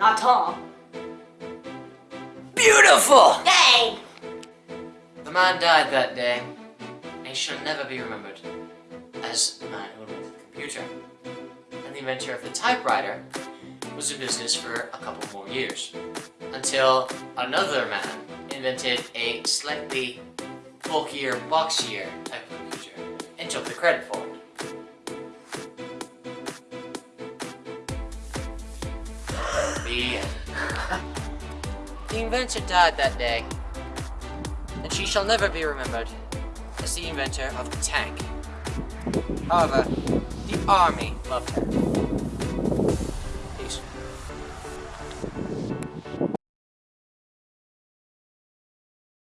huh? Beautiful! Yay! The man died that day, and he shall never be remembered as the man who invented the computer. And the inventor of the typewriter was in business for a couple more years, until another man invented a slightly bulkier, boxier type of computer, and took the credit for it. The inventor died that day, and she shall never be remembered as the inventor of the tank. However, the army loved her. Peace.